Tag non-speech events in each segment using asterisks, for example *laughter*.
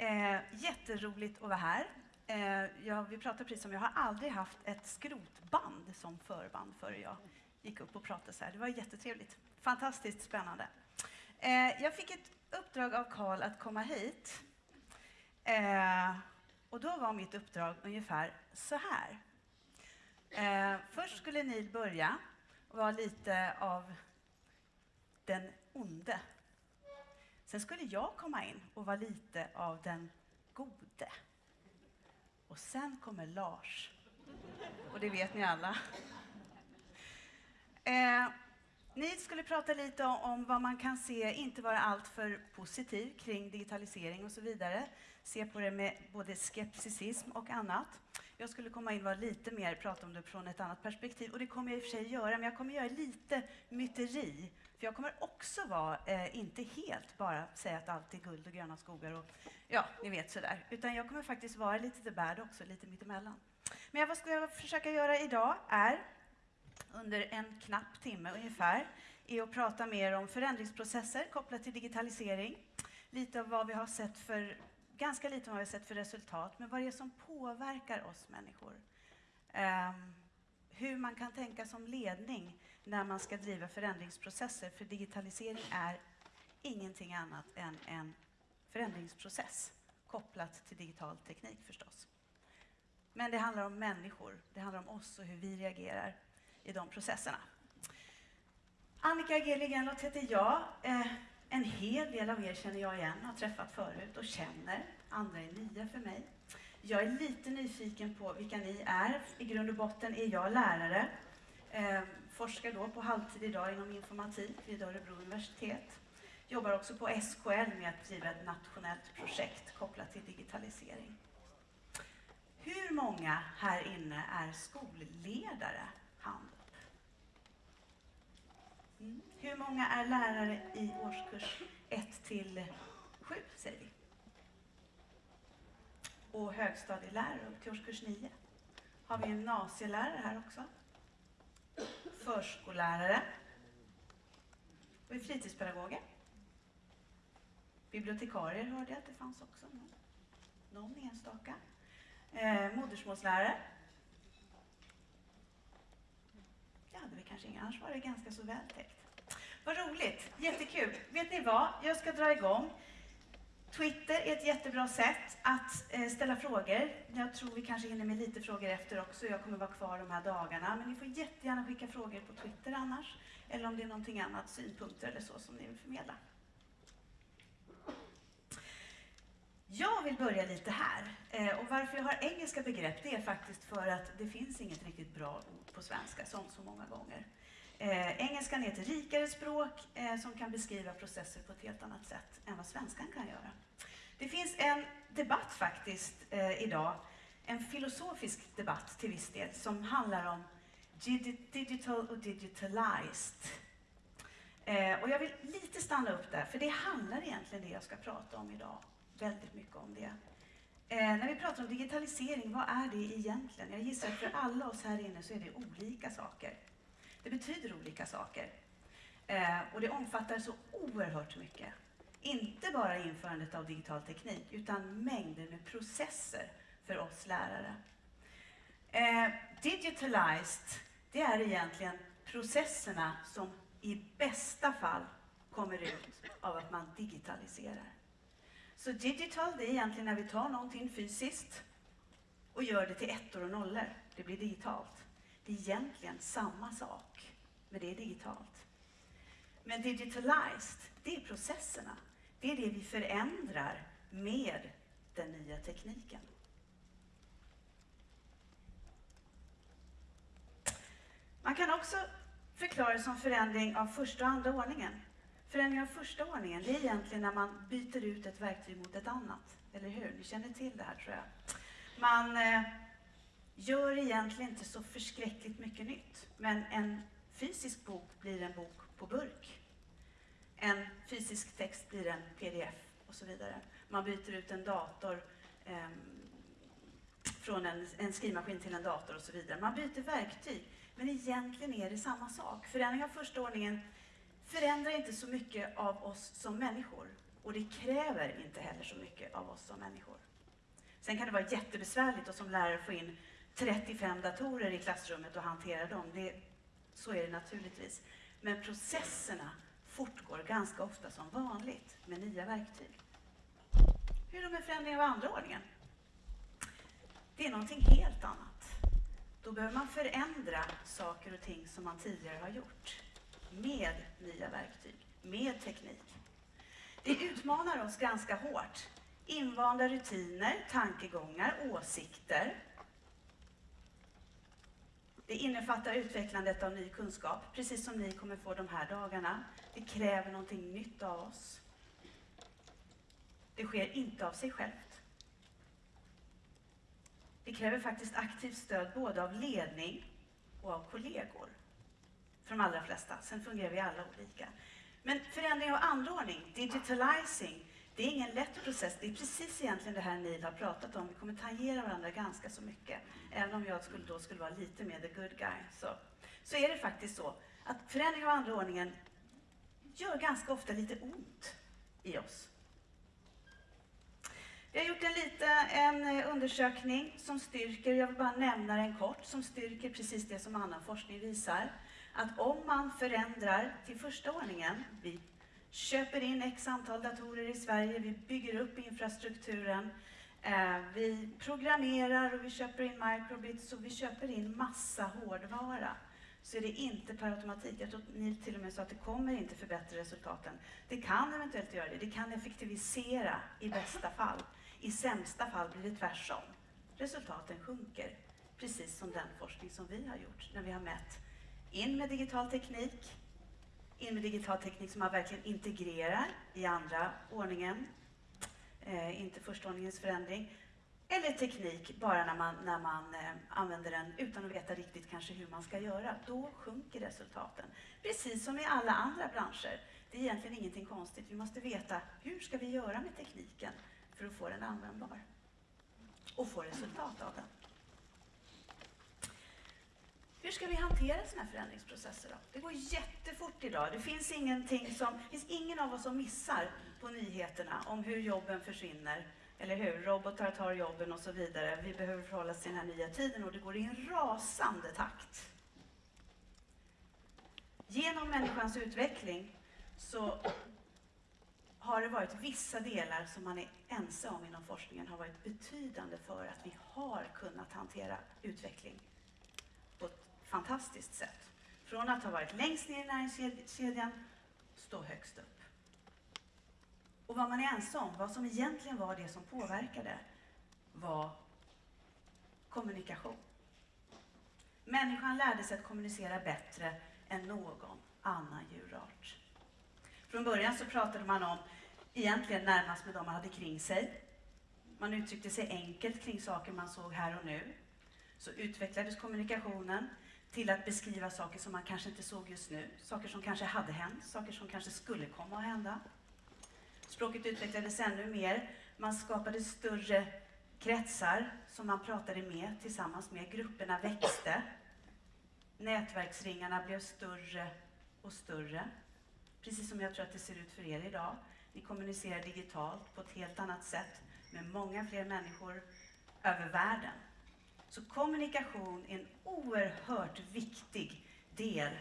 Eh, jätteroligt att vara här. Eh, jag, vi pratade precis om, jag har aldrig haft ett skrotband som förband före jag gick upp och pratade så här. Det var jättetrevligt. Fantastiskt spännande. Eh, jag fick ett uppdrag av Karl att komma hit. Eh, och då var mitt uppdrag ungefär så här. Eh, först skulle ni börja och vara lite av den onde. Sen skulle jag komma in och vara lite av den gode. Och sen kommer Lars. Och det vet ni alla. Eh, ni skulle prata lite om, vad man kan se, inte vara alltför positiv kring digitalisering och så vidare. Se på det med både skepticism och annat. Jag skulle komma in och vara lite mer, prata om det från ett annat perspektiv. Och det kommer jag i och för sig göra, men jag kommer göra lite myteri. För jag kommer också vara, eh, inte helt bara säga att allt är guld och gröna skogar och ja, ni vet sådär. Utan jag kommer faktiskt vara lite the bad också, lite mittemellan. Men vad ska jag försöka göra idag är under en knapp timme ungefär är att prata mer om förändringsprocesser kopplat till digitalisering. Lite av vad vi har sett för, ganska lite om vad vi har sett för resultat, men vad det är som påverkar oss människor. Um, hur man kan tänka som ledning när man ska driva förändringsprocesser, för digitalisering är ingenting annat än en förändringsprocess kopplat till digital teknik förstås. Men det handlar om människor, det handlar om oss och hur vi reagerar i de processerna. Annika G. Heter jag. Eh, en hel del av er känner jag igen, har träffat förut och känner. Andra är nya för mig. Jag är lite nyfiken på vilka ni är. I grund och botten är jag lärare. Eh, forskar då på halvtid idag inom informatik vid Örebro universitet. Jobbar också på SKL med att driva ett nationellt projekt kopplat till digitalisering. Hur många här inne är skolledare? Hand upp. Mm. Hur många är lärare i årskurs 1 till 7, säger vi? Och högstadielärare upp till årskurs 9. Har vi gymnasielärare här också? Förskollärare. Och fritidspedagoger. Bibliotekarier hörde jag att det fanns också. Någon, någon enstaka. Eh, modersmålslärare. Det hade vi kanske inga, annars var det ganska så väl täckt. Vad roligt, jättekul. Vet ni vad, jag ska dra igång. Twitter är ett jättebra sätt att eh, ställa frågor. Jag tror vi kanske hinner med lite frågor efter också. Jag kommer vara kvar de här dagarna. Men ni får jättegärna skicka frågor på Twitter annars. Eller om det är någonting annat, synpunkter eller så som ni vill förmedla. Jag vill börja lite här. Eh, och varför jag har engelska begrepp det är faktiskt för att det finns inget riktigt bra ord på svenska, som så många gånger. Eh, engelskan är ett rikare språk eh, som kan beskriva processer på ett helt annat sätt än vad svenskan kan göra. Det finns en debatt faktiskt eh, idag, en filosofisk debatt till viss del, som handlar om digital och digitalized. Eh, och jag vill lite stanna upp där, för det handlar egentligen det jag ska prata om idag väldigt mycket om det. Eh, när vi pratar om digitalisering, vad är det egentligen? Jag gissar att för alla oss här inne så är det olika saker. Det betyder olika saker. Eh, och det omfattar så oerhört mycket. Inte bara införandet av digital teknik, utan mängder med processer för oss lärare. Eh, digitalized, det är egentligen processerna som i bästa fall kommer ut av att man digitaliserar. Så digital, det är egentligen när vi tar någonting fysiskt och gör det till ettor och nollor. Det blir digitalt. Det är egentligen samma sak, men det är digitalt. Men digitalized, det är processerna. Det är det vi förändrar med den nya tekniken. Man kan också förklara det som förändring av första och andra ordningen. Förändring av första ordningen, det är egentligen när man byter ut ett verktyg mot ett annat. Eller hur? Ni känner till det här tror jag. Man eh, gör egentligen inte så förskräckligt mycket nytt. Men en fysisk bok blir en bok på burk. En fysisk text blir en pdf och så vidare. Man byter ut en dator eh, från en, en skrivmaskin till en dator och så vidare. Man byter verktyg, men egentligen är det samma sak. Förändring av första ordningen förändrar inte så mycket av oss som människor. Och det kräver inte heller så mycket av oss som människor. Sen kan det vara jättebesvärligt att som lärare få in 35 datorer i klassrummet och hantera dem. Det, så är det naturligtvis. Men processerna fortgår ganska ofta som vanligt med nya verktyg. Hur är det med förändringar av andra ordningen? Det är någonting helt annat. Då behöver man förändra saker och ting som man tidigare har gjort med nya verktyg, med teknik. Det utmanar oss ganska hårt. Invanda rutiner, tankegångar, åsikter. Det innefattar utvecklandet av ny kunskap, precis som ni kommer få de här dagarna. Det kräver någonting nytt av oss. Det sker inte av sig självt. Det kräver faktiskt aktivt stöd både av ledning och av kollegor. För de allra flesta. Sen fungerar vi alla olika. Men förändring av andra ordning, digitalizing, det är ingen lätt process. Det är precis egentligen det här Neil har pratat om. Vi kommer tangera varandra ganska så mycket. Även om jag skulle, då skulle vara lite mer the good guy. Så, så är det faktiskt så att förändring av andra ordningen gör ganska ofta lite ont i oss. Vi har gjort en, liten en eh, undersökning som styrker, jag vill bara nämna den kort, som styrker precis det som annan forskning visar. Att om man förändrar till första ordningen, vi köper in x antal datorer i Sverige, vi bygger upp infrastrukturen, eh, vi programmerar och vi köper in microbits och vi köper in massa hårdvara så är det inte per automatik. Jag tror att ni till och med sa att det kommer inte förbättra resultaten. Det kan eventuellt göra det. Det kan effektivisera i bästa fall. I sämsta fall blir det tvärtom. Resultaten sjunker, precis som den forskning som vi har gjort när vi har mätt in med digital teknik, in med digital teknik som man verkligen integrerar i andra ordningen, eh, inte första ordningens förändring, eller teknik bara när man, när man eh, använder den utan att veta riktigt kanske hur man ska göra. Då sjunker resultaten. Precis som i alla andra branscher. Det är egentligen ingenting konstigt. Vi måste veta hur ska vi göra med tekniken för att få den användbar och få resultat av den. Hur ska vi hantera sådana här förändringsprocesser då? Det går jättefort idag. Det finns ingenting som, det finns ingen av oss som missar på nyheterna om hur jobben försvinner. Eller hur? Robotar tar jobben och så vidare. Vi behöver förhålla oss till den här nya tiden och det går i en rasande takt. Genom människans utveckling så har det varit vissa delar som man är ense om inom forskningen har varit betydande för att vi har kunnat hantera utveckling fantastiskt sätt. Från att ha varit längst ner i näringskedjan, stå högst upp. Och vad man är ense om, vad som egentligen var det som påverkade, var kommunikation. Människan lärde sig att kommunicera bättre än någon annan djurart. Från början så pratade man om egentligen närmast med de man hade kring sig. Man uttryckte sig enkelt kring saker man såg här och nu. Så utvecklades kommunikationen till att beskriva saker som man kanske inte såg just nu, saker som kanske hade hänt, saker som kanske skulle komma att hända. Språket utvecklades ännu mer. Man skapade större kretsar som man pratade med tillsammans med. Grupperna växte. Nätverksringarna blev större och större. Precis som jag tror att det ser ut för er idag. Ni kommunicerar digitalt på ett helt annat sätt med många fler människor över världen. Så kommunikation är en oerhört viktig del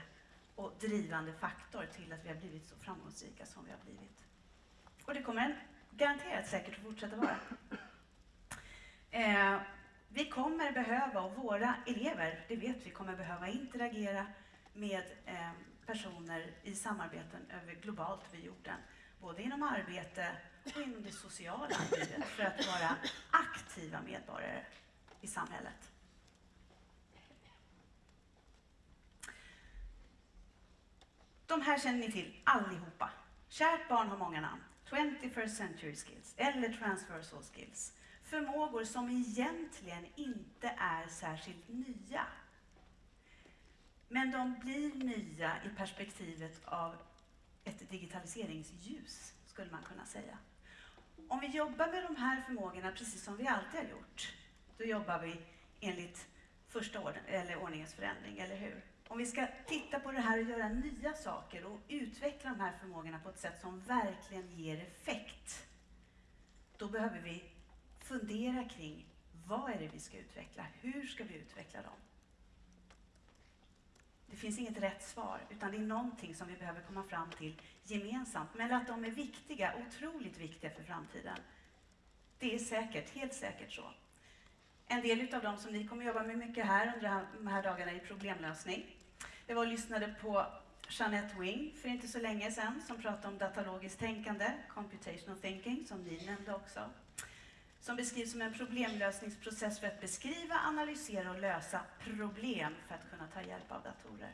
och drivande faktor till att vi har blivit så framgångsrika som vi har blivit. Och det kommer den garanterat säkert att fortsätta vara. Eh, vi kommer behöva, och våra elever, det vet vi, kommer behöva interagera med eh, personer i samarbeten över globalt vid jorden. Både inom arbete och inom det sociala livet för att vara aktiva medborgare i samhället. De här känner ni till allihopa. Kärt barn har många namn. 21st century skills eller transversal skills. Förmågor som egentligen inte är särskilt nya. Men de blir nya i perspektivet av ett digitaliseringsljus, skulle man kunna säga. Om vi jobbar med de här förmågorna precis som vi alltid har gjort, då jobbar vi enligt första ord eller ordningens förändring, eller hur? Om vi ska titta på det här och göra nya saker och utveckla de här förmågorna på ett sätt som verkligen ger effekt, då behöver vi fundera kring vad är det vi ska utveckla? Hur ska vi utveckla dem? Det finns inget rätt svar, utan det är någonting som vi behöver komma fram till gemensamt. Men att de är viktiga, otroligt viktiga för framtiden, det är säkert, helt säkert så. En del av dem som ni kommer jobba med mycket här under de här dagarna är problemlösning. Jag var och lyssnade på Jeanette Wing för inte så länge sedan som pratade om datalogiskt tänkande, computational thinking, som ni nämnde också. Som beskrivs som en problemlösningsprocess för att beskriva, analysera och lösa problem för att kunna ta hjälp av datorer.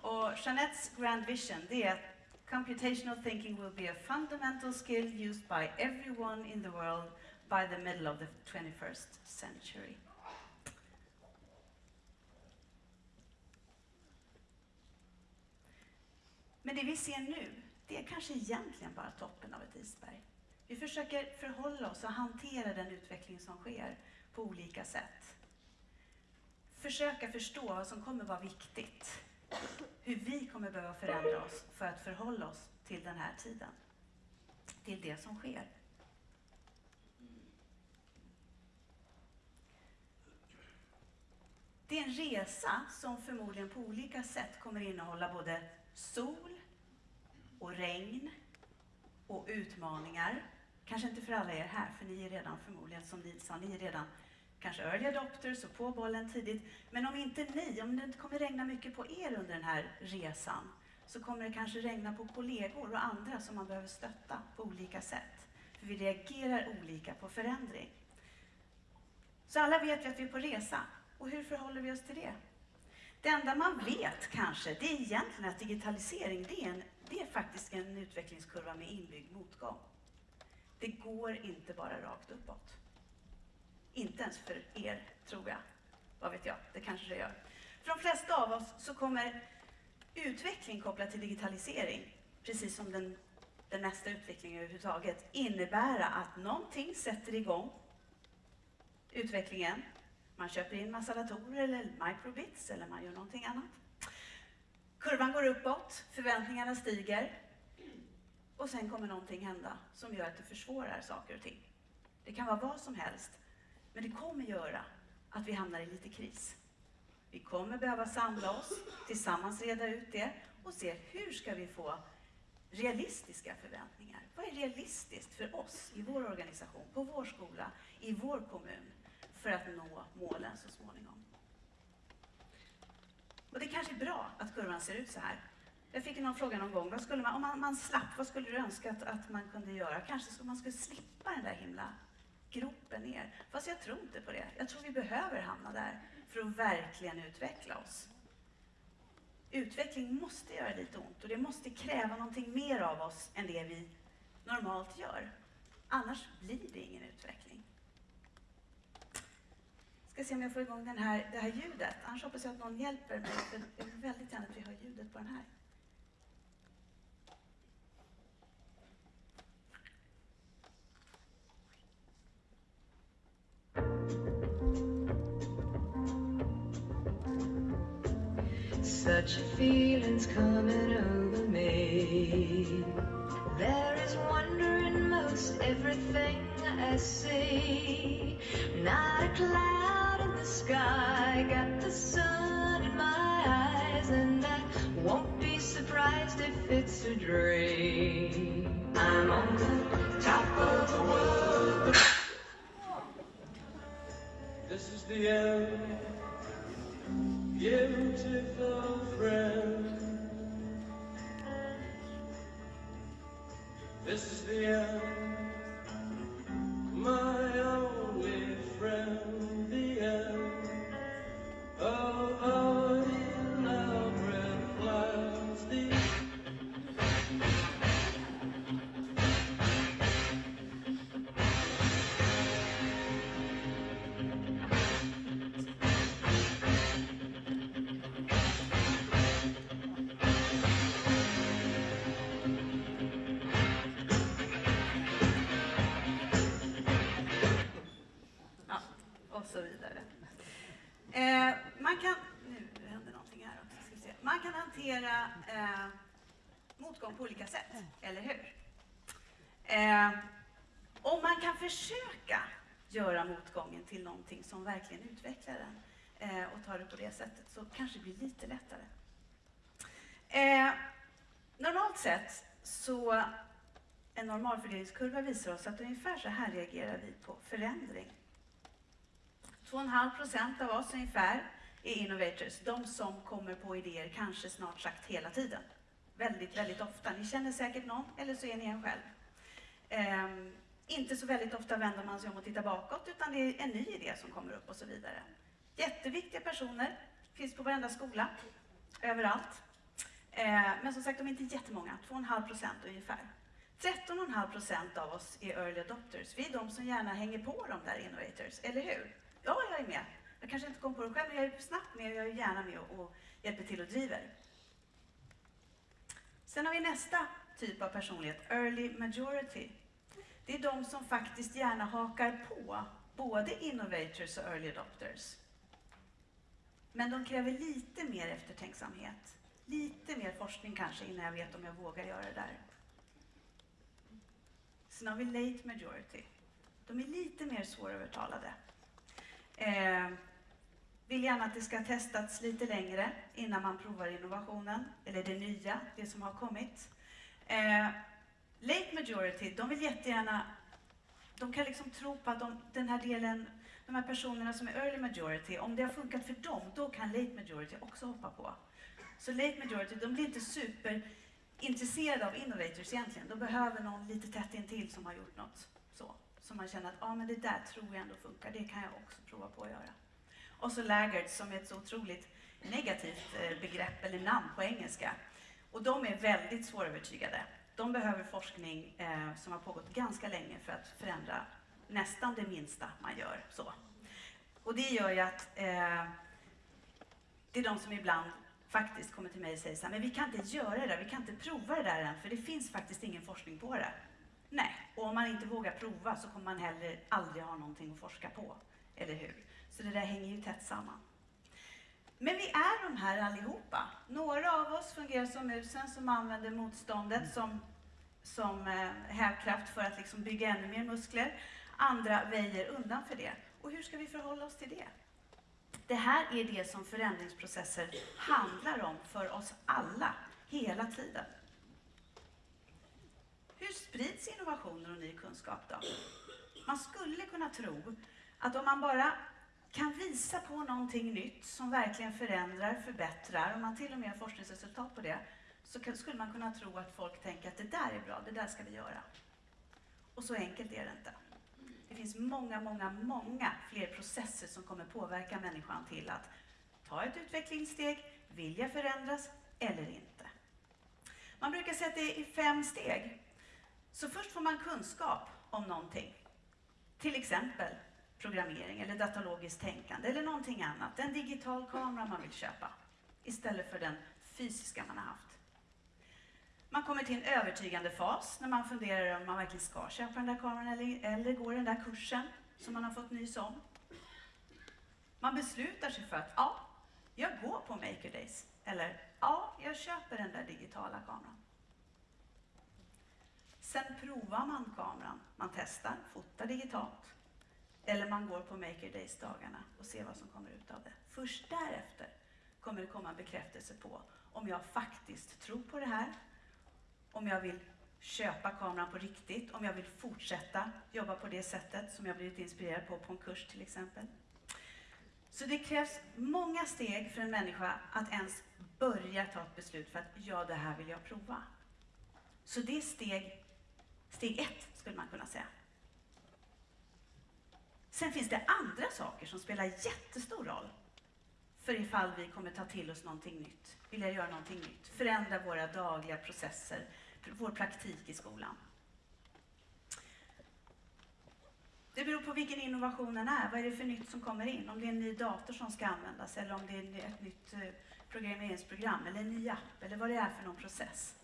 Och Jeanettes grand vision det är att computational thinking will be a fundamental skill used by everyone in the world by the middle of the 21st century. Men det vi ser nu, det är kanske egentligen bara toppen av ett isberg. Vi försöker förhålla oss och hantera den utveckling som sker på olika sätt. Försöka förstå vad som kommer vara viktigt. Hur vi kommer behöva förändra oss för att förhålla oss till den här tiden. Till det som sker. Det är en resa som förmodligen på olika sätt kommer innehålla både sol och regn och utmaningar. Kanske inte för alla er här, för ni är redan förmodligen, som ni sa, ni är redan kanske early adopters och på bollen tidigt. Men om inte ni, om det inte kommer regna mycket på er under den här resan, så kommer det kanske regna på kollegor och andra som man behöver stötta på olika sätt. För vi reagerar olika på förändring. Så alla vet ju att vi är på resa. Och hur förhåller vi oss till det? Det enda man vet kanske, det är egentligen att digitalisering, det är, en, det är faktiskt en utvecklingskurva med inbyggd motgång. Det går inte bara rakt uppåt. Inte ens för er, tror jag. Vad vet jag, det kanske det gör. För de flesta av oss så kommer utveckling kopplat till digitalisering, precis som den, den nästa utvecklingen överhuvudtaget, innebära att någonting sätter igång utvecklingen man köper in massa datorer eller microbits eller man gör någonting annat. Kurvan går uppåt, förväntningarna stiger och sen kommer någonting hända som gör att det försvårar saker och ting. Det kan vara vad som helst, men det kommer göra att vi hamnar i lite kris. Vi kommer behöva samla oss, tillsammans reda ut det och se hur ska vi få realistiska förväntningar. Vad är realistiskt för oss i vår organisation, på vår skola, i vår kommun? För att nå målen så småningom. Och det kanske är bra att kurvan ser ut så här. Jag fick någon fråga någon gång, vad skulle man, om man, man slapp, vad skulle du önska att, att man kunde göra? Kanske skulle man skulle slippa den där himla gropen ner. Fast jag tror inte på det. Jag tror vi behöver hamna där för att verkligen utveckla oss. Utveckling måste göra lite ont och det måste kräva någonting mer av oss än det vi normalt gör. Annars blir det ingen utveckling ska se om jag får igång den här, det här ljudet. Annars hoppas jag att någon hjälper mig, för jag vill väldigt gärna att vi hör ljudet på den här. Such a feeling's coming over me There is wonder in everything I see Not a cloud in the sky, got the sun in my eyes, and I won't be surprised if it's a dream. I'm on the top of the world. *sighs* This is the end, beautiful friend. This is the end, göra motgången till någonting som verkligen utvecklar den eh, och tar det på det sättet så kanske det blir lite lättare. Eh, normalt sett så en normalfördelningskurva visar oss att ungefär så här reagerar vi på förändring. 2,5 procent av oss ungefär är innovators, de som kommer på idéer kanske snart sagt hela tiden. Väldigt, väldigt ofta. Ni känner säkert någon, eller så är ni en själv. Eh, inte så väldigt ofta vänder man sig om och tittar bakåt, utan det är en ny idé som kommer upp och så vidare. Jätteviktiga personer, finns på varenda skola, överallt. Eh, men som sagt, de är inte jättemånga, 2,5 procent ungefär. 13,5 procent av oss är early adopters. Vi är de som gärna hänger på de där innovators, eller hur? Ja, jag är med. Jag kanske inte kom på det själv, men jag är snabbt med och jag är gärna med och, och hjälper till och driver. Sen har vi nästa typ av personlighet, early majority. Det är de som faktiskt gärna hakar på både innovators och early adopters. Men de kräver lite mer eftertänksamhet. Lite mer forskning kanske innan jag vet om jag vågar göra det där. Sen har vi late majority. De är lite mer svårövertalade. Eh, vill gärna att det ska testats lite längre innan man provar innovationen, eller det nya, det som har kommit. Eh, late majority, de vill jättegärna, de kan liksom tro på att de, den här delen, de här personerna som är early majority, om det har funkat för dem, då kan late majority också hoppa på. Så late majority, de blir inte superintresserade av innovators egentligen. De behöver någon lite tätt intill som har gjort något så. Som man känner att, ja ah, men det där tror jag ändå funkar, det kan jag också prova på att göra. Och så laggards som är ett så otroligt negativt eh, begrepp eller namn på engelska. Och de är väldigt svårövertygade. De behöver forskning eh, som har pågått ganska länge för att förändra nästan det minsta man gör. Så. Och det gör ju att eh, det är de som ibland faktiskt kommer till mig och säger så här, men vi kan inte göra det där, vi kan inte prova det där än, för det finns faktiskt ingen forskning på det. Nej, och om man inte vågar prova så kommer man heller aldrig ha någonting att forska på, eller hur? Så det där hänger ju tätt samman. Men vi är de här allihopa. Några av oss fungerar som musen som använder motståndet som, som eh, hävkraft för att liksom bygga ännu mer muskler. Andra väjer undan för det. Och hur ska vi förhålla oss till det? Det här är det som förändringsprocesser handlar om för oss alla, hela tiden. Hur sprids innovationer och ny kunskap då? Man skulle kunna tro att om man bara kan visa på någonting nytt som verkligen förändrar, förbättrar, om man till och med har forskningsresultat på det, så skulle man kunna tro att folk tänker att det där är bra, det där ska vi göra. Och så enkelt är det inte. Det finns många, många, många fler processer som kommer påverka människan till att ta ett utvecklingssteg, vilja förändras eller inte. Man brukar säga att det är fem steg. Så först får man kunskap om någonting. Till exempel programmering eller datalogiskt tänkande eller någonting annat. En digital kamera man vill köpa istället för den fysiska man har haft. Man kommer till en övertygande fas när man funderar om man verkligen ska köpa den där kameran eller, eller gå den där kursen som man har fått nys om. Man beslutar sig för att ja, jag går på Maker Days. Eller ja, jag köper den där digitala kameran. Sen provar man kameran. Man testar, fotar digitalt. Eller man går på Maker Days-dagarna och ser vad som kommer ut av det. Först därefter kommer det komma en bekräftelse på om jag faktiskt tror på det här, om jag vill köpa kameran på riktigt, om jag vill fortsätta jobba på det sättet som jag blivit inspirerad på på en kurs till exempel. Så det krävs många steg för en människa att ens börja ta ett beslut för att ja, det här vill jag prova. Så det är steg, steg ett, skulle man kunna säga. Sen finns det andra saker som spelar jättestor roll för ifall vi kommer ta till oss någonting nytt, vilja göra någonting nytt, förändra våra dagliga processer, vår praktik i skolan. Det beror på vilken innovationen är. Vad är det för nytt som kommer in? Om det är en ny dator som ska användas eller om det är ett nytt eh, programmeringsprogram eller en ny app eller vad det är för någon process.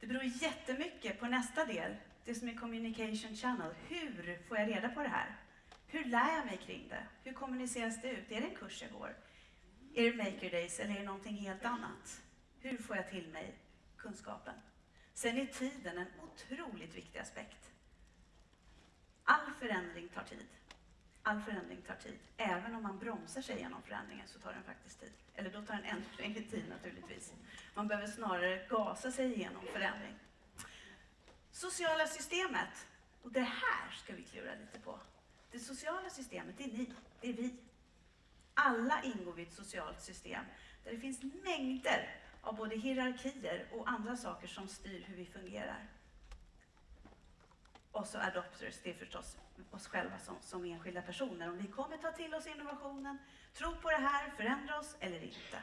Det beror jättemycket på nästa del, det som är communication channel. Hur får jag reda på det här? Hur lär jag mig kring det? Hur kommuniceras det ut? Är det en kurs jag går? Är det Maker Days eller är det någonting helt annat? Hur får jag till mig kunskapen? Sen är tiden en otroligt viktig aspekt. All förändring tar tid. All förändring tar tid. Även om man bromsar sig genom förändringen så tar den faktiskt tid. Eller då tar den ännu längre tid naturligtvis. Man behöver snarare gasa sig igenom förändring. Sociala systemet. Och det här ska vi klura lite på. Det sociala systemet, det är ni, det är vi. Alla ingår vi i ett socialt system där det finns mängder av både hierarkier och andra saker som styr hur vi fungerar. Och så adopters, det är förstås oss själva som, som enskilda personer. Om vi kommer ta till oss innovationen, tro på det här, förändra oss eller inte.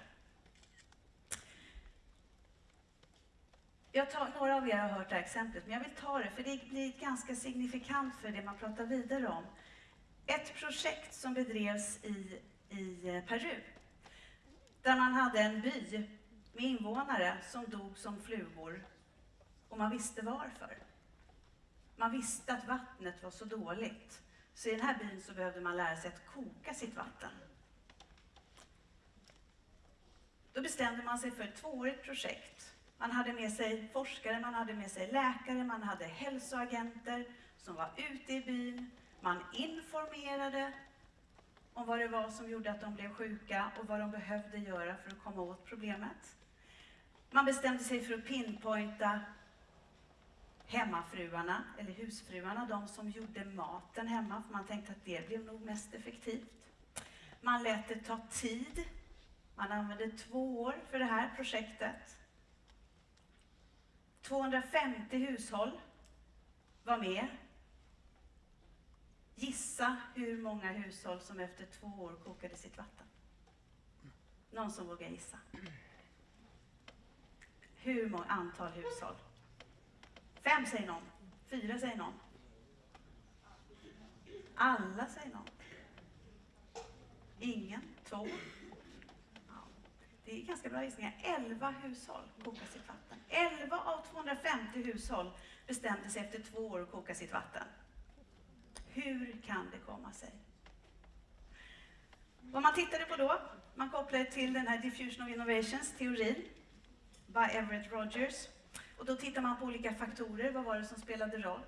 Jag tar, några av er har hört det här exemplet, men jag vill ta det för det blir ganska signifikant för det man pratar vidare om. Ett projekt som bedrevs i, i eh, Peru, där man hade en by med invånare som dog som flugor och man visste varför. Man visste att vattnet var så dåligt, så i den här byn så behövde man lära sig att koka sitt vatten. Då bestämde man sig för ett tvåårigt projekt. Man hade med sig forskare, man hade med sig läkare, man hade hälsoagenter som var ute i byn. Man informerade om vad det var som gjorde att de blev sjuka och vad de behövde göra för att komma åt problemet. Man bestämde sig för att pinpointa hemmafruarna, eller husfruarna, de som gjorde maten hemma, för man tänkte att det blev nog mest effektivt. Man lät det ta tid. Man använde två år för det här projektet. 250 hushåll var med. Gissa hur många hushåll som efter två år kokade sitt vatten? Någon som vågar gissa? Hur många antal hushåll? Fem säger någon. Fyra säger någon. Alla säger någon. Ingen. Två. Ja. Det är ganska bra gissningar. Elva hushåll kokar sitt vatten. Elva av 250 hushåll bestämde sig efter två år att koka sitt vatten. Hur kan det komma sig? Vad man tittade på då, man kopplade till den här Diffusion of Innovations teorin by Everett Rogers. Och då tittar man på olika faktorer. Vad var det som spelade roll?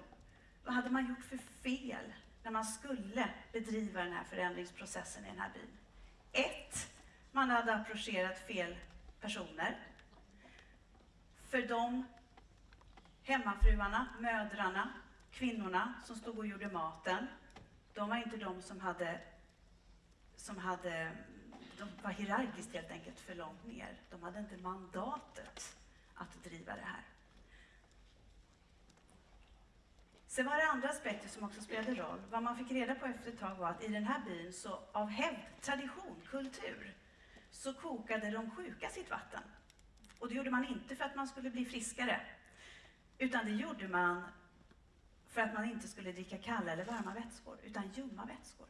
Vad hade man gjort för fel när man skulle bedriva den här förändringsprocessen i den här byn? Ett, man hade approcherat fel personer. För de hemmafruarna, mödrarna, kvinnorna som stod och gjorde maten, de var inte de som hade, som hade de var hierarkiskt helt enkelt för långt ner. De hade inte mandatet att driva det här. Sen var det andra aspekter som också spelade roll. Vad man fick reda på efter ett tag var att i den här byn, så av hävd, tradition, kultur, så kokade de sjuka sitt vatten. Och det gjorde man inte för att man skulle bli friskare, utan det gjorde man för att man inte skulle dricka kalla eller varma vätskor, utan ljumma vätskor.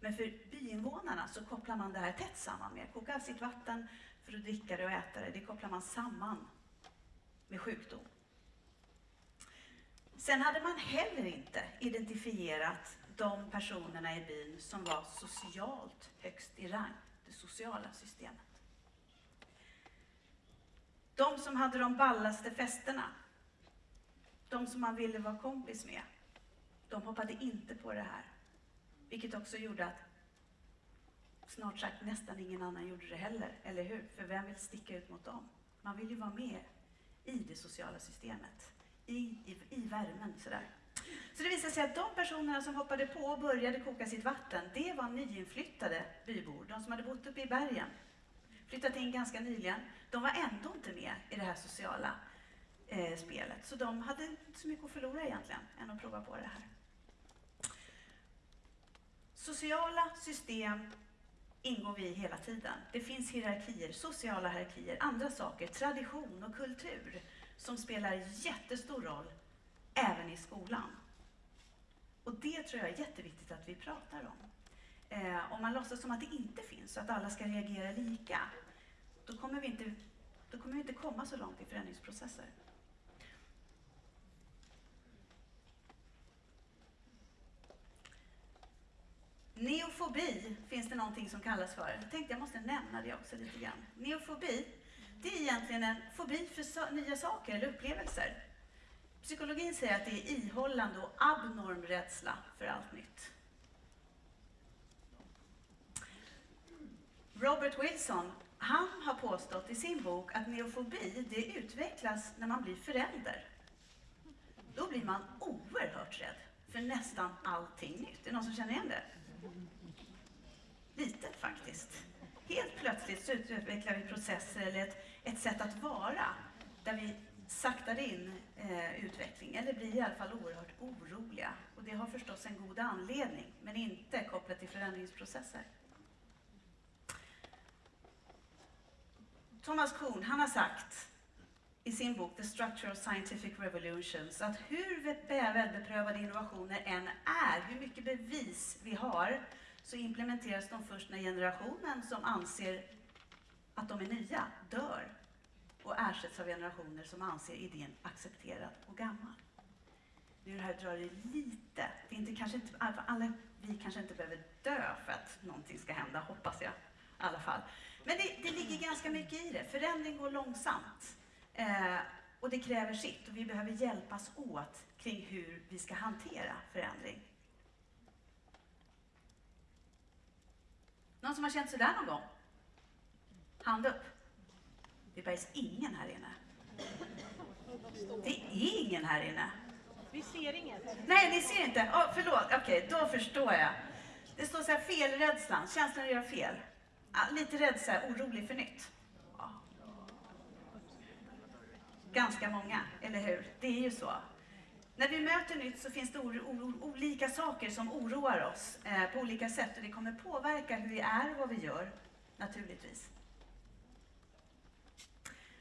Men för byinvånarna så kopplar man det här tätt samman med, koka sitt vatten för att dricka det och äta det, det kopplar man samman med sjukdom. Sen hade man heller inte identifierat de personerna i byn som var socialt högst i rang, det sociala systemet. De som hade de ballaste festerna, de som man ville vara kompis med, de hoppade inte på det här. Vilket också gjorde att snart sagt nästan ingen annan gjorde det heller, eller hur? För vem vill sticka ut mot dem? Man vill ju vara med i det sociala systemet i, i, i värmen. Sådär. Så det visade sig att de personerna som hoppade på och började koka sitt vatten, det var nyinflyttade bybor, de som hade bott uppe i bergen. Flyttat in ganska nyligen. De var ändå inte med i det här sociala eh, spelet, så de hade inte så mycket att förlora egentligen, än att prova på det här. Sociala system ingår vi i hela tiden. Det finns hierarkier, sociala hierarkier, andra saker, tradition och kultur som spelar jättestor roll även i skolan. Och det tror jag är jätteviktigt att vi pratar om. Eh, om man låtsas som att det inte finns, att alla ska reagera lika, då kommer vi inte, då kommer vi inte komma så långt i förändringsprocesser. Neofobi finns det någonting som kallas för. Jag tänkte jag måste nämna det också lite grann. Neofobi det är egentligen en fobi för nya saker eller upplevelser. Psykologin säger att det är ihållande och abnorm rädsla för allt nytt. Robert Wilson, han har påstått i sin bok att neofobi, det utvecklas när man blir förälder. Då blir man oerhört rädd för nästan allting nytt. Är det någon som känner igen det? Lite faktiskt. Helt plötsligt så utvecklar vi processer eller ett, ett sätt att vara där vi saktar in eh, utveckling, eller blir i alla fall oerhört oroliga. Och det har förstås en god anledning, men inte kopplat till förändringsprocesser. Thomas Kuhn, han har sagt i sin bok The Structure of Scientific Revolutions att hur välbeprövade innovationer än är, hur mycket bevis vi har, så implementeras de först när generationen som anser att de är nya dör och ersätts av generationer som anser idén accepterad och gammal. Nu det här drar det lite, det är inte, kanske inte, alla, vi kanske inte behöver dö för att någonting ska hända, hoppas jag i alla fall. Men det, det ligger ganska mycket i det. Förändring går långsamt. Eh, och det kräver sitt och vi behöver hjälpas åt kring hur vi ska hantera förändring. Någon som har känt sådär någon gång? Hand upp. Det bergs ingen här inne. Det är ingen här inne. Vi ser inget. Nej, ni ser inte. Oh, förlåt, okej, okay, då förstår jag. Det står så här, felrädslan, känslan att göra fel. Lite rädd, så här, orolig för nytt. Ja. Ganska många, eller hur? Det är ju så. När vi möter nytt så finns det olika saker som oroar oss eh, på olika sätt och det kommer påverka hur vi är och vad vi gör, naturligtvis.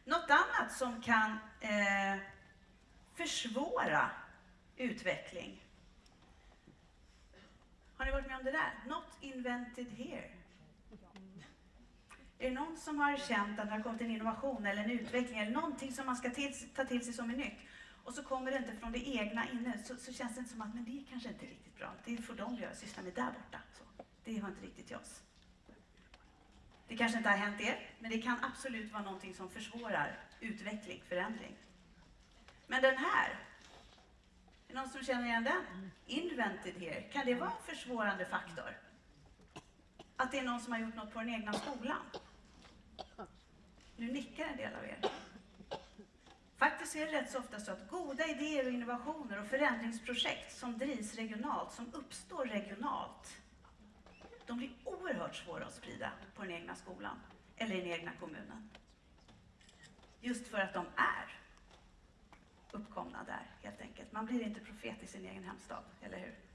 Något annat som kan eh, försvåra utveckling. Har ni varit med om det där? Not invented here. Är det någon som har känt att det har kommit en innovation eller en utveckling eller någonting som man ska till, ta till sig som är nytt och så kommer det inte från det egna inne så, så känns det inte som att men det är kanske inte riktigt bra. Det får de göra, syssla med där borta. Så, det har inte riktigt jag oss. Det kanske inte har hänt er, men det kan absolut vara någonting som försvårar utveckling, förändring. Men den här, är det någon som känner igen den? Invented here, kan det vara en försvårande faktor? Att det är någon som har gjort något på den egna skolan? Nu nickar en del av er. Faktiskt är det rätt så ofta så att goda idéer och innovationer och förändringsprojekt som drivs regionalt, som uppstår regionalt, de blir oerhört svåra att sprida på den egna skolan eller i den egna kommunen. Just för att de är uppkomna där, helt enkelt. Man blir inte profet i sin egen hemstad, eller hur?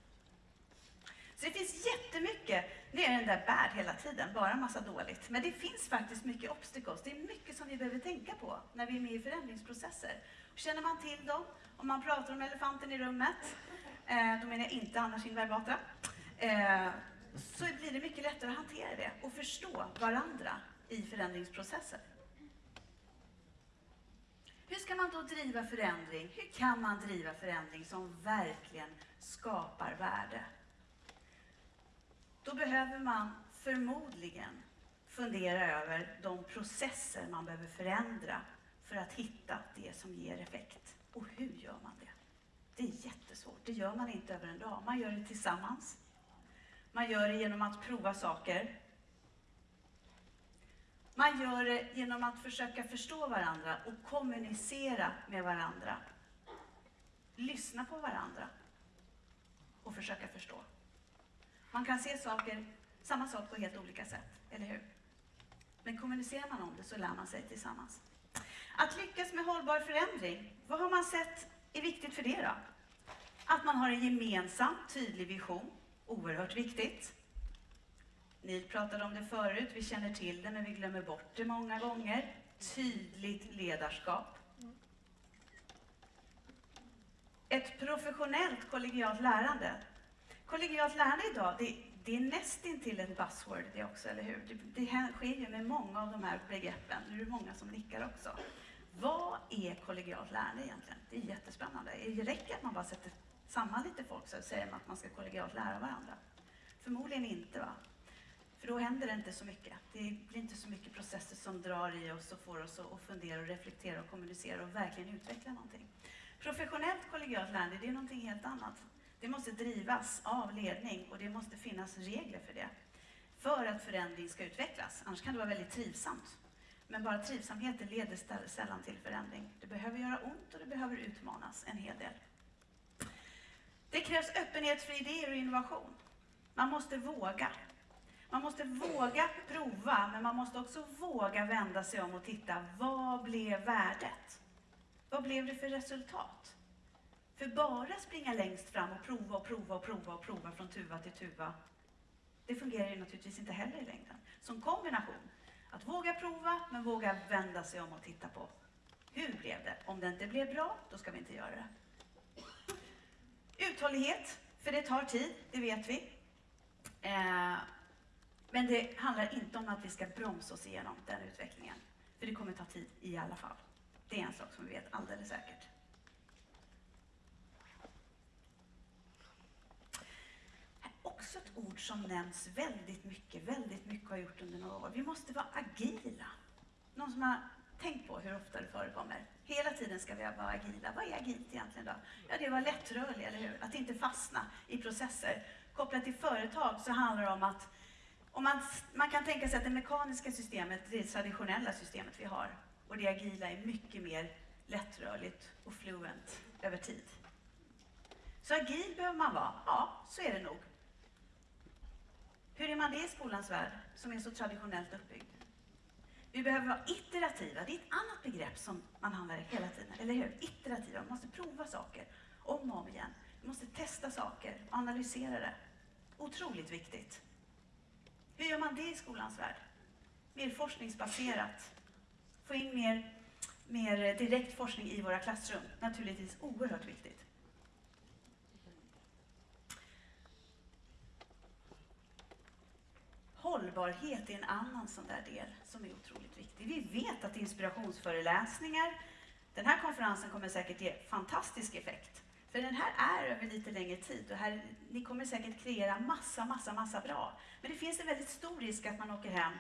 Så det finns jättemycket, det är den där bad hela tiden, bara en massa dåligt. Men det finns faktiskt mycket obstacles, det är mycket som vi behöver tänka på när vi är med i förändringsprocesser. Känner man till dem, om man pratar om elefanten i rummet, eh, då menar jag inte Anna Kinberg Batra, eh, så blir det mycket lättare att hantera det och förstå varandra i förändringsprocesser. Hur ska man då driva förändring? Hur kan man driva förändring som verkligen skapar värde? Då behöver man förmodligen fundera över de processer man behöver förändra för att hitta det som ger effekt. Och hur gör man det? Det är jättesvårt. Det gör man inte över en dag. Man gör det tillsammans. Man gör det genom att prova saker. Man gör det genom att försöka förstå varandra och kommunicera med varandra. Lyssna på varandra och försöka förstå. Man kan se saker, samma sak på helt olika sätt, eller hur? Men kommunicerar man om det så lär man sig tillsammans. Att lyckas med hållbar förändring, vad har man sett är viktigt för det då? Att man har en gemensam, tydlig vision, oerhört viktigt. Ni pratade om det förut, vi känner till det men vi glömmer bort det många gånger. Tydligt ledarskap. Ett professionellt kollegialt lärande. Kollegialt lärande idag, det, det är nästintill ett buzzword det också, eller hur? Det, det sker ju med många av de här begreppen. Nu är det många som nickar också. Vad är kollegialt lärande egentligen? Det är jättespännande. Det räcker att man bara sätter samman lite folk så säger man att man ska kollegialt lära varandra. Förmodligen inte. va? För då händer det inte så mycket. Det blir inte så mycket processer som drar i oss och får oss att fundera och reflektera och kommunicera och verkligen utveckla någonting. Professionellt kollegialt lärande, det är någonting helt annat. Det måste drivas av ledning och det måste finnas regler för det. För att förändring ska utvecklas. Annars kan det vara väldigt trivsamt. Men bara trivsamheten leder sällan till förändring. Det behöver göra ont och det behöver utmanas en hel del. Det krävs öppenhet för idéer och innovation. Man måste våga. Man måste våga prova, men man måste också våga vända sig om och titta, vad blev värdet? Vad blev det för resultat? För bara springa längst fram och prova och prova och prova och prova från tuva till tuva, det fungerar ju naturligtvis inte heller i längden. Som kombination, att våga prova men våga vända sig om och titta på hur blev det? Om det inte blev bra, då ska vi inte göra det. Uthållighet, för det tar tid, det vet vi. Eh, men det handlar inte om att vi ska bromsa oss igenom den utvecklingen. För det kommer ta tid i alla fall. Det är en sak som vi vet alldeles säkert. Också ett ord som nämns väldigt mycket, väldigt mycket har gjort under några år. Vi måste vara agila. Någon som har tänkt på hur ofta det förekommer? Hela tiden ska vi vara agila. Vad är agilt egentligen då? Ja, det är att vara lättrörlig, eller hur? Att inte fastna i processer. Kopplat till företag så handlar det om att om man, man kan tänka sig att det mekaniska systemet, det traditionella systemet vi har. Och det agila är mycket mer lättrörligt och fluent över tid. Så agil behöver man vara? Ja, så är det nog. Hur är man det i skolans värld, som är så traditionellt uppbyggd? Vi behöver vara iterativa. Det är ett annat begrepp som man använder hela tiden, eller hur? Iterativa. Man måste prova saker om och om igen. Vi måste testa saker och analysera det. Otroligt viktigt. Hur gör man det i skolans värld? Mer forskningsbaserat. Få in mer, mer direkt forskning i våra klassrum. Naturligtvis oerhört viktigt. Hållbarhet är en annan sån där del som är otroligt viktig. Vi vet att inspirationsföreläsningar, den här konferensen kommer säkert ge fantastisk effekt. För den här är över lite längre tid och här, ni kommer säkert kreera massa, massa, massa bra. Men det finns en väldigt stor risk att man åker hem,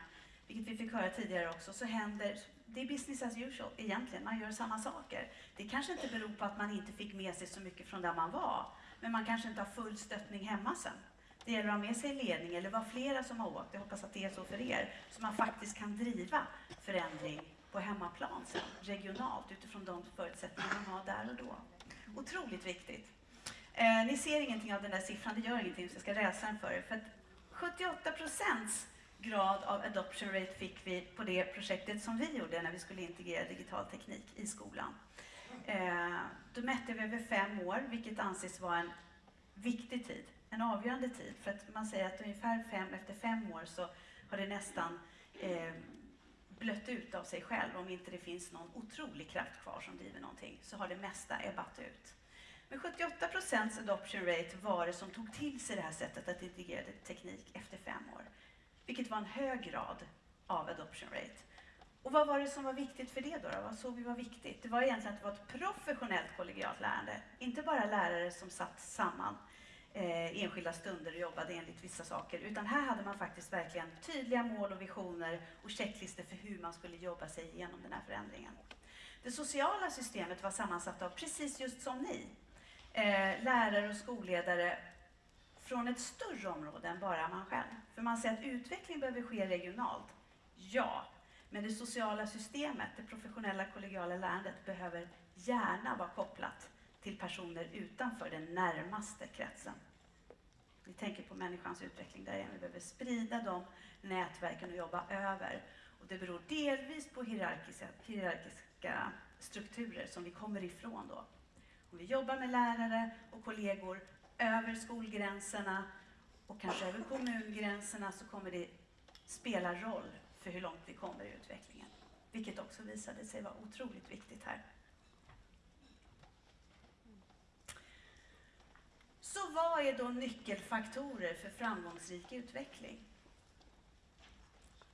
vilket vi fick höra tidigare också, så händer, det är business as usual egentligen, man gör samma saker. Det kanske inte beror på att man inte fick med sig så mycket från där man var, men man kanske inte har full stöttning hemma sen. Det gäller att ha med sig ledning eller vara flera som har åkt, jag hoppas att det är så för er, så man faktiskt kan driva förändring på hemmaplan sen, regionalt, utifrån de förutsättningar man har där och då. Otroligt viktigt. Eh, ni ser ingenting av den där siffran, det gör ingenting, så jag ska läsa den för er. För 78 procents grad av adoption rate fick vi på det projektet som vi gjorde när vi skulle integrera digital teknik i skolan. Eh, då mätte vi över fem år, vilket anses vara en viktig tid, en avgörande tid. För att man säger att ungefär fem, efter fem år så har det nästan eh, blött ut av sig själv. Om inte det finns någon otrolig kraft kvar som driver någonting så har det mesta ebbat ut. Men 78 procents adoption rate var det som tog till sig det här sättet att integrera teknik efter fem år. Vilket var en hög grad av adoption rate. Och vad var det som var viktigt för det då? då? Vad såg vi var viktigt? Det var egentligen att det var ett professionellt kollegialt lärande. Inte bara lärare som satt samman eh, enskilda stunder och jobbade enligt vissa saker. Utan här hade man faktiskt verkligen tydliga mål och visioner och checklistor för hur man skulle jobba sig igenom den här förändringen. Det sociala systemet var sammansatt av precis just som ni. Eh, lärare och skolledare från ett större område än bara man själv. För man säger att utveckling behöver ske regionalt. Ja, men det sociala systemet, det professionella kollegiala lärandet behöver gärna vara kopplat till personer utanför den närmaste kretsen. Vi tänker på människans utveckling där igen. Vi behöver sprida de nätverken och jobba över. Och det beror delvis på hierarkiska, hierarkiska strukturer som vi kommer ifrån då. Om vi jobbar med lärare och kollegor över skolgränserna och kanske över kommungränserna så kommer det spela roll för hur långt vi kommer i utvecklingen. Vilket också visade sig vara otroligt viktigt här. Så vad är då nyckelfaktorer för framgångsrik utveckling?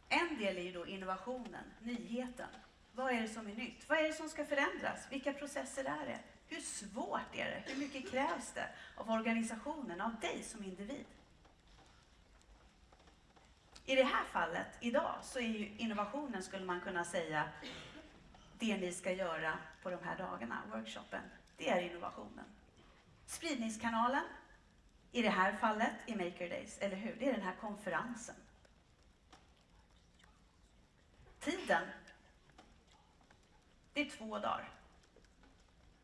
En del är ju då innovationen, nyheten. Vad är det som är nytt? Vad är det som ska förändras? Vilka processer är det? Hur svårt är det? Hur mycket krävs det av organisationen, av dig som individ? I det här fallet, idag, så är ju innovationen, skulle man kunna säga, det ni ska göra på de här dagarna, workshopen, det är innovationen. Spridningskanalen, i det här fallet, i Maker Days, eller hur? Det är den här konferensen. Tiden, det är två dagar.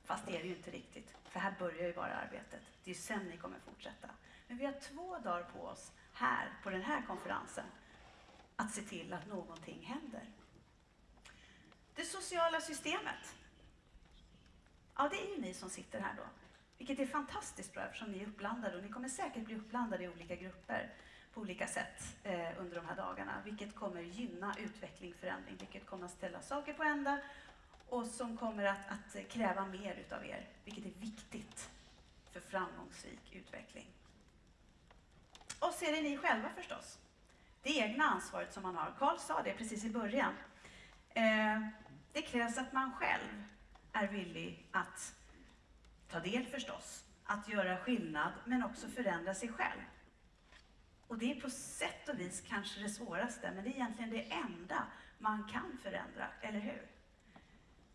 Fast det är det ju inte riktigt, för här börjar ju bara arbetet. Det är ju sen ni kommer fortsätta. Men vi har två dagar på oss här, på den här konferensen, att se till att någonting händer. Det sociala systemet. Ja, det är ju ni som sitter här då. Vilket är fantastiskt bra eftersom ni är uppblandade och ni kommer säkert bli uppblandade i olika grupper på olika sätt eh, under de här dagarna, vilket kommer gynna utveckling, förändring, vilket kommer att ställa saker på ända och som kommer att, att kräva mer utav er, vilket är viktigt för framgångsrik utveckling. Och så är det ni själva förstås. Det egna ansvaret som man har. Karl sa det precis i början. Eh, det krävs att man själv är villig att ta del förstås, att göra skillnad, men också förändra sig själv. Och det är på sätt och vis kanske det svåraste, men det är egentligen det enda man kan förändra, eller hur?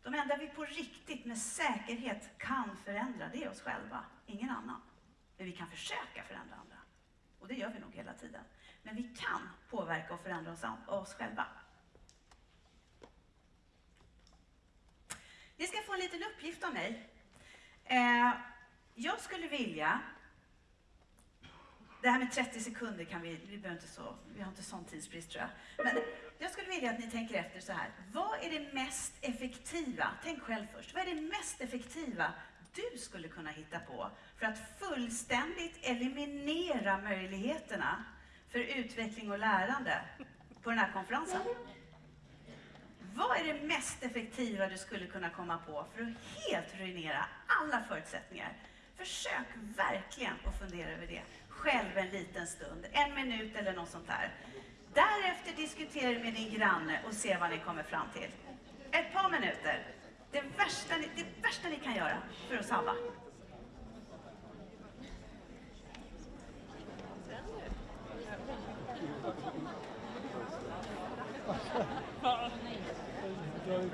De enda vi på riktigt med säkerhet kan förändra, det är oss själva, ingen annan. Men vi kan försöka förändra andra. Och det gör vi nog hela tiden. Men vi kan påverka och förändra oss, oss själva. Ni ska få en liten uppgift av mig. Eh, jag skulle vilja det här med 30 sekunder kan vi, vi behöver inte så, vi har inte sån tidsbrist tror jag. Men jag skulle vilja att ni tänker efter så här. Vad är det mest effektiva, tänk själv först, vad är det mest effektiva du skulle kunna hitta på för att fullständigt eliminera möjligheterna för utveckling och lärande på den här konferensen? Vad är det mest effektiva du skulle kunna komma på för att helt ruinera alla förutsättningar? Försök verkligen att fundera över det själv en liten stund, en minut eller något sånt där. Därefter diskutera med din granne och se vad ni kommer fram till. Ett par minuter. Det värsta ni, det värsta ni kan göra för att sabba. road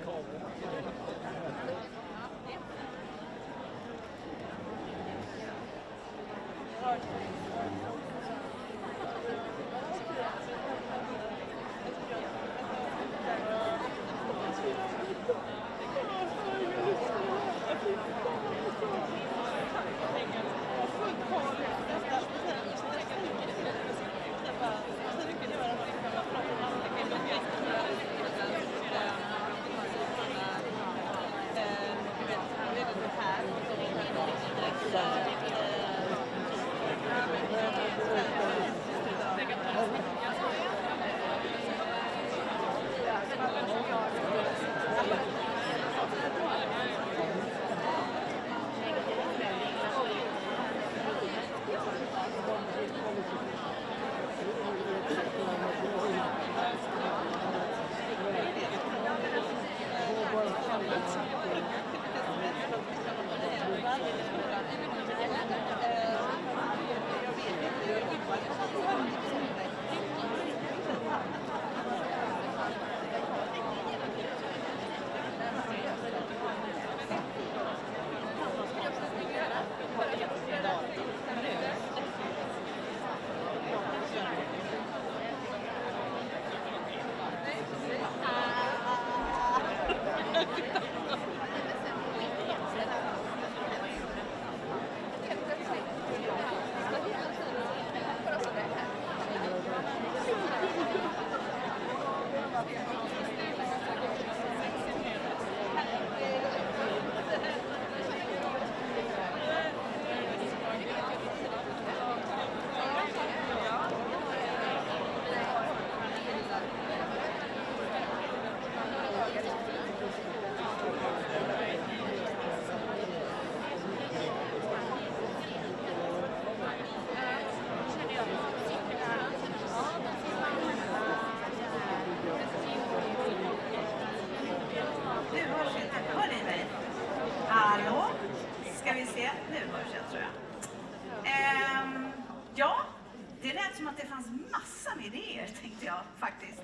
att det fanns massor med idéer, tänkte jag faktiskt.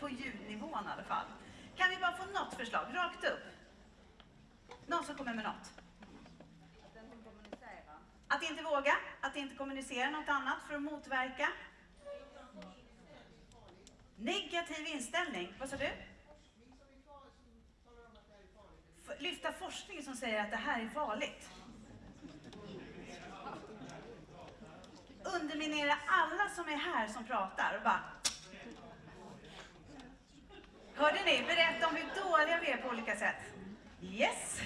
På ljudnivån i alla fall. Kan vi bara få något förslag, rakt upp? Någon som kommer med något? Att inte våga, att inte kommunicera något annat för att motverka? Negativ inställning, vad sa du? Lyfta forskning som säger att det här är farligt. Underminera alla som är här som pratar och bara... Hörde ni? Berätta om hur dåliga vi är på olika sätt. Yes!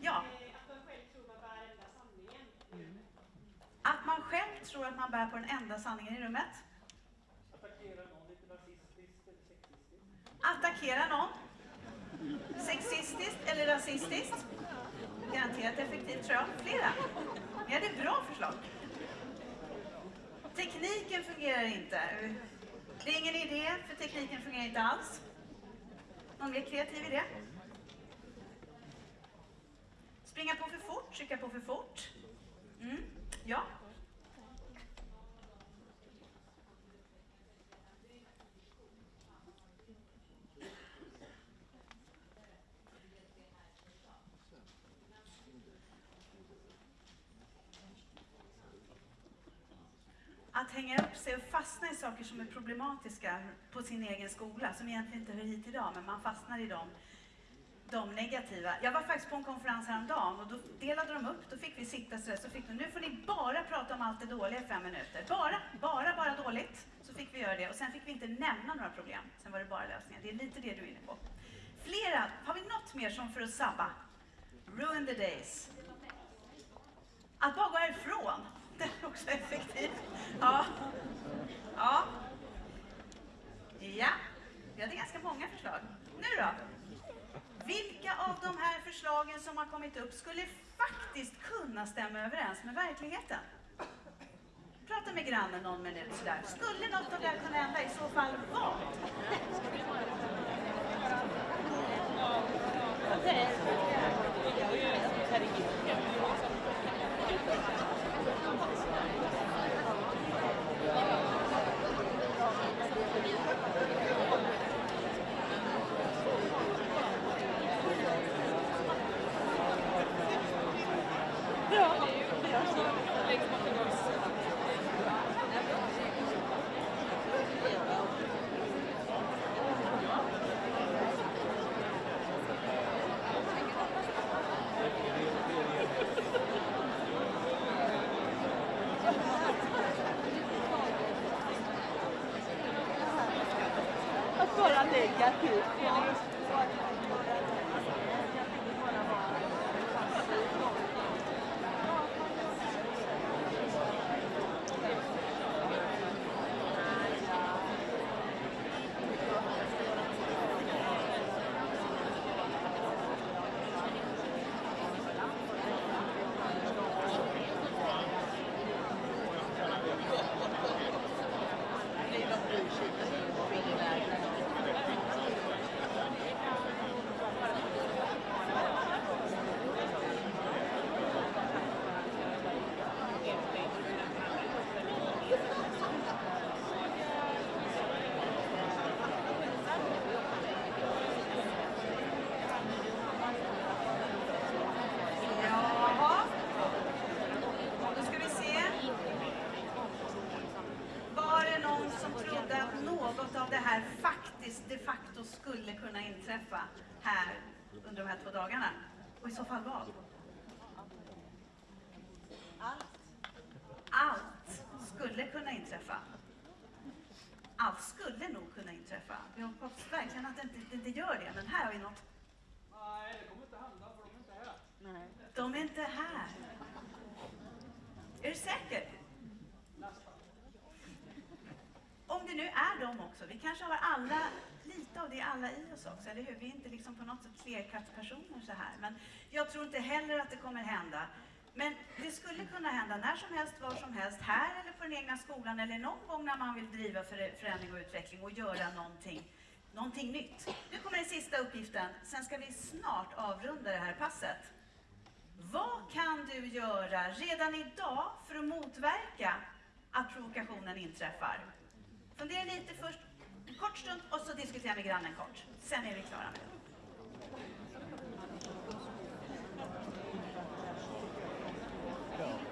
Ja. Att man själv tror att man bär på den enda sanningen i rummet. Attackera någon. Sexistiskt eller rasistiskt. Garanterat effektivt tror jag. Flera. Ni hade bra förslag. Tekniken fungerar inte. Det är ingen idé, för tekniken fungerar inte alls. Någon mer kreativ idé? Springa på för fort, trycka på för fort. Mm. Ja. Att hänga upp sig och fastna i saker som är problematiska på sin egen skola, som egentligen inte hör hit idag, men man fastnar i dem de negativa. Jag var faktiskt på en konferens häromdagen och då delade de upp, då fick vi sitta sådär, så fick de, nu får ni bara prata om allt det dåliga i fem minuter. Bara, bara, bara dåligt. Så fick vi göra det och sen fick vi inte nämna några problem. Sen var det bara lösningar. Det är lite det du är inne på. Flera, har vi något mer som för att sabba? Ruin the days. Att bara gå härifrån, det är också effektivt. Ja. Ja. Ja, vi hade ganska många förslag. Nu då? Vilka av de här förslagen som har kommit upp skulle faktiskt kunna stämma överens med verkligheten? Prata med grannen någon minut sådär. Skulle något av det här kunna hända? I så fall vad? Okay. Det, men här har vi något. Nej, det kommer inte hända för de är inte här. Nej. De är inte här. Är du säker? Om det nu är de också. Vi kanske har alla, lite av det alla i oss också, eller hur? Vi är inte liksom på något sätt flerkattspersoner så här. Men jag tror inte heller att det kommer hända. Men det skulle kunna hända när som helst, var som helst, här eller på den egna skolan eller någon gång när man vill driva för- förändring och utveckling och göra någonting, någonting nytt. Nu kommer den sista uppgiften, sen ska vi snart avrunda det här passet. Vad kan du göra redan idag för att motverka att provokationen inträffar? Fundera lite först, en kort stund, och så diskutera med grannen kort. Sen är vi klara med det. Ja.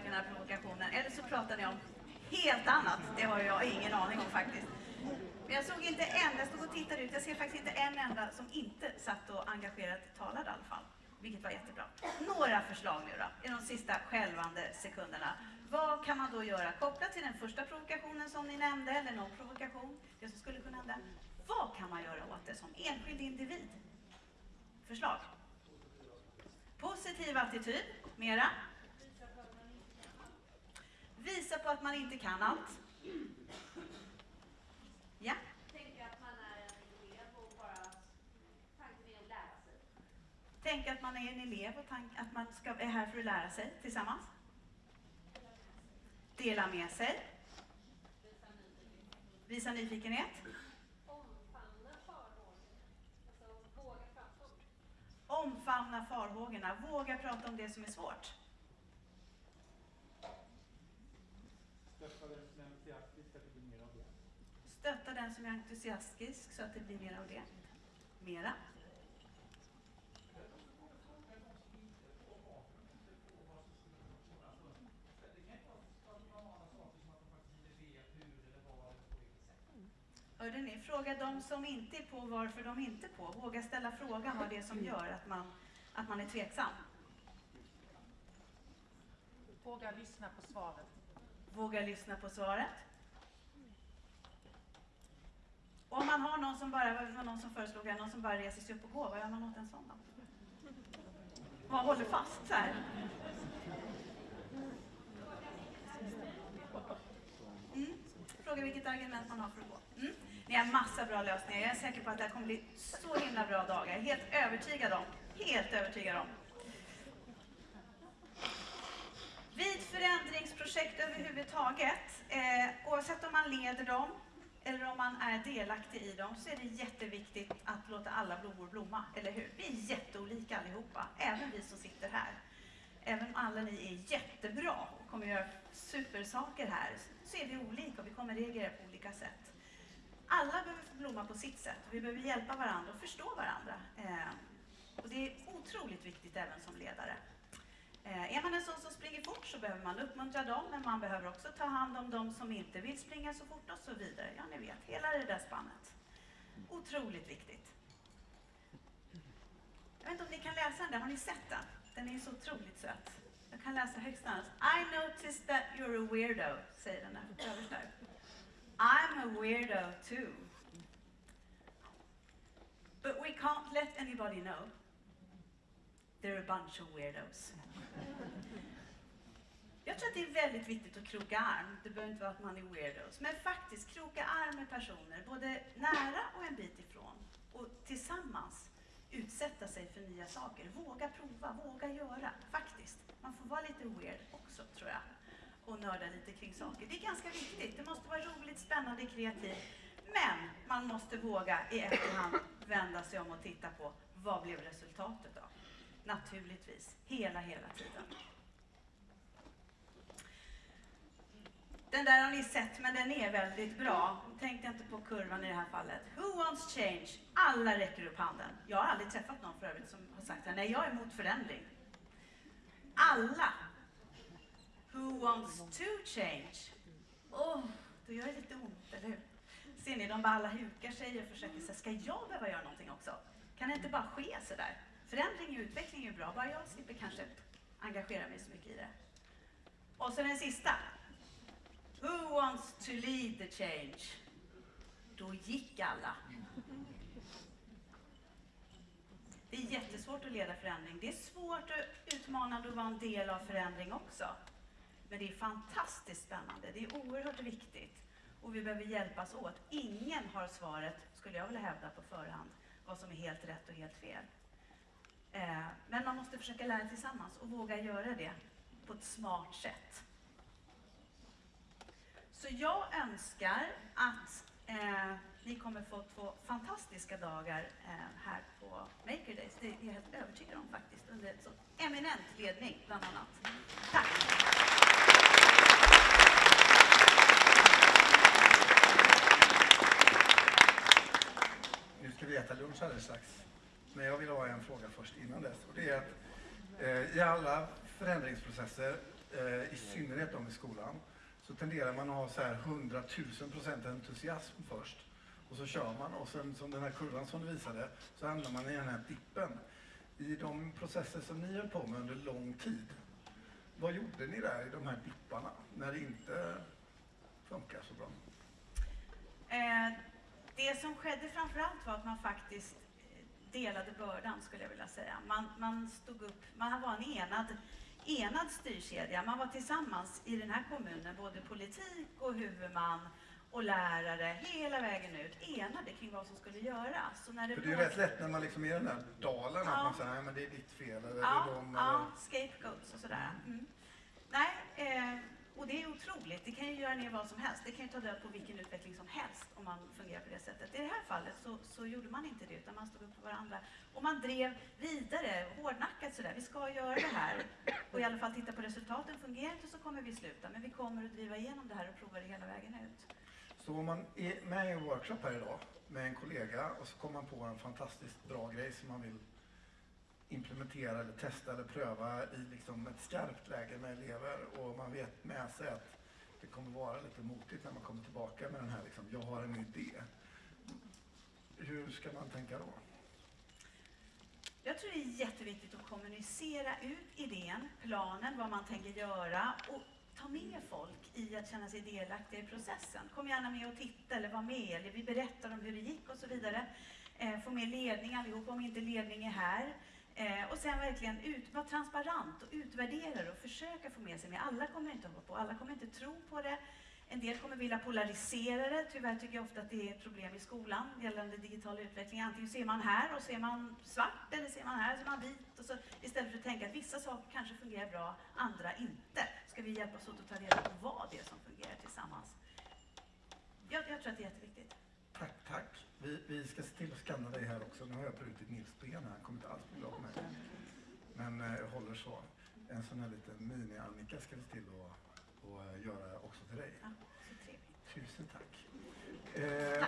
Kunna den här provokationen. Eller så pratar ni om helt annat. Det har jag ingen aning om faktiskt. Men jag såg inte en, jag stod och tittade ut, jag ser faktiskt inte en enda som inte satt och engagerat talade i alla fall. Vilket var jättebra. Några förslag nu då, i de sista skälvande sekunderna. Vad kan man då göra kopplat till den första provokationen som ni nämnde, eller någon provokation, det som skulle kunna hända. Vad kan man göra åt det som enskild individ? Förslag? Positiv attityd, mera? Visa på att man inte kan allt. Ja, Tänka att man är en elev och bara tanken är att lära sig. tänk att man är en elev och tank att man ska, är här för att lära sig tillsammans. Dela med sig. Visa nyfikenhet. Omfamna farhågor. Alltså våga prata om det. Omfamna farhågorna. Våga prata om det som är svårt. Stötta den som är entusiastisk att det blir mer av det. Stötta den som är entusiastisk så att det blir mer av det. Mera. Hörde ni? Fråga de som inte är på varför de inte är på. Våga ställa frågan vad det är som gör att man, att man är tveksam. Våga lyssna på svaret. Vågar lyssna på svaret. Och om man har någon som bara, var någon som föreslog här, någon som bara reser sig upp och går, vad gör man åt en sån då? Man håller fast så här. Mm. Fråga vilket argument man har för att gå. Mm. Ni har massa bra lösningar. Jag är säker på att det här kommer bli så himla bra dagar. Helt övertygad om. Helt övertygad om. Vid förändringsprojekt överhuvudtaget, eh, oavsett om man leder dem eller om man är delaktig i dem så är det jätteviktigt att låta alla blommor blomma, eller hur? Vi är jätteolika allihopa, även vi som sitter här. Även om alla ni är jättebra och kommer göra supersaker här, så är vi olika och vi kommer reagera på olika sätt. Alla behöver få blomma på sitt sätt och vi behöver hjälpa varandra och förstå varandra. Eh, och det är otroligt viktigt även som ledare. Eh, är man en sån som springer fort så behöver man uppmuntra dem, men man behöver också ta hand om dem som inte vill springa så fort och så vidare. Ja, ni vet, hela det där spannet. Otroligt viktigt. Jag vet inte om ni kan läsa den där, har ni sett den? Den är ju så otroligt söt. Jag kan läsa högst annars. I noticed that you're a weirdo, säger den där översta. där. I'm a weirdo too. But we can't let anybody know. They're a bunch of weirdos. Jag tror att det är väldigt viktigt att kroka arm. Det behöver inte vara att man är weirdos. Men faktiskt kroka arm med personer, både nära och en bit ifrån. Och tillsammans utsätta sig för nya saker. Våga prova, våga göra. Faktiskt. Man får vara lite weird också, tror jag. Och nörda lite kring saker. Det är ganska viktigt. Det måste vara roligt, spännande, kreativt. Men man måste våga i efterhand vända sig om och titta på vad blev resultatet? Naturligtvis, hela, hela tiden. Den där har ni sett, men den är väldigt bra. Tänkte inte på kurvan i det här fallet. Who wants change? Alla räcker upp handen. Jag har aldrig träffat någon för övrigt som har sagt det. nej, jag är emot förändring. Alla. Who wants to change? Åh, oh, då gör det lite ont, eller hur? Ser ni, de bara alla hukar sig och försöker säga, ska jag behöva göra någonting också? Kan det inte bara ske sådär? Förändring och utveckling är bra, bara jag slipper kanske engagera mig så mycket i det. Och så den sista. Who wants to lead the change? Då gick alla. Det är jättesvårt att leda förändring. Det är svårt och utmanande att vara en del av förändring också. Men det är fantastiskt spännande. Det är oerhört viktigt. Och vi behöver hjälpas åt. Ingen har svaret, skulle jag vilja hävda på förhand, vad som är helt rätt och helt fel. Eh, men man måste försöka lära tillsammans och våga göra det på ett smart sätt. Så jag önskar att eh, ni kommer få två fantastiska dagar eh, här på Maker Days. Det är jag helt övertygad om faktiskt, under så eminent ledning bland annat. Tack! Nu ska vi äta lunch alldeles strax. Men jag vill ha en fråga först innan dess. Och det är att eh, i alla förändringsprocesser, eh, i synnerhet de i skolan, så tenderar man att ha så här 100 000 procent entusiasm först. Och så kör man och sen som den här kurvan som du visade så hamnar man i den här dippen. I de processer som ni höll på med under lång tid, vad gjorde ni där i de här dipparna när det inte funkar så bra? Eh, det som skedde framförallt var att man faktiskt delade bördan skulle jag vilja säga. Man, man stod upp, man var en enad, enad styrkedja. Man var tillsammans i den här kommunen, både politik och huvudman och lärare, hela vägen ut, enade kring vad som skulle göras. Så när det För det är ju rätt lätt när man liksom är i den där dalen Ja. att man säger men det är ditt fel eller Ja, det är de ja, scapegoats och sådär. Mm. Nej, eh, och det är otroligt. Det kan ju göra ner vad som helst. Det kan ju ta död på vilken utveckling som helst om man fungerar på det sättet. I det här fallet så, så gjorde man inte det, utan man stod upp för varandra. Och man drev vidare, hårdnackat sådär. Vi ska göra det här och i alla fall titta på resultaten. Fungerar inte så kommer vi sluta, men vi kommer att driva igenom det här och prova det hela vägen ut. Så om man är med i en workshop här idag med en kollega och så kommer man på en fantastiskt bra grej som man vill implementera eller testa eller pröva i liksom ett skarpt läge med elever och man vet med sig att det kommer vara lite motigt när man kommer tillbaka med den här liksom, jag har en idé. Hur ska man tänka då? Jag tror det är jätteviktigt att kommunicera ut idén, planen, vad man tänker göra och ta med folk i att känna sig delaktiga i processen. Kom gärna med och titta eller var med eller vi berättar om hur det gick och så vidare. Eh, få med ledning allihop om inte ledning är här. Eh, och sen verkligen ut, vara transparent och utvärdera och försöka få med sig med. Alla kommer inte hoppa på, alla kommer inte tro på det. En del kommer vilja polarisera det. Tyvärr tycker jag ofta att det är ett problem i skolan gällande digital utveckling. Antingen ser man här och ser man svart eller ser man här och ser man vit. Och så, istället för att tänka att vissa saker kanske fungerar bra, andra inte. Ska vi hjälpas åt att ta reda på vad det är som fungerar tillsammans. jag, jag tror att det är jätteviktigt. Tack, tack. Vi, vi ska se till att skanna dig här också. Nu har jag brutit Nils ben här. Han kommer inte alls bli glad på mig. Men eh, jag håller så. En sån här liten mini-Annika ska vi se till att, att göra också till dig. Ja, så trevligt. Tusen tack. Eh,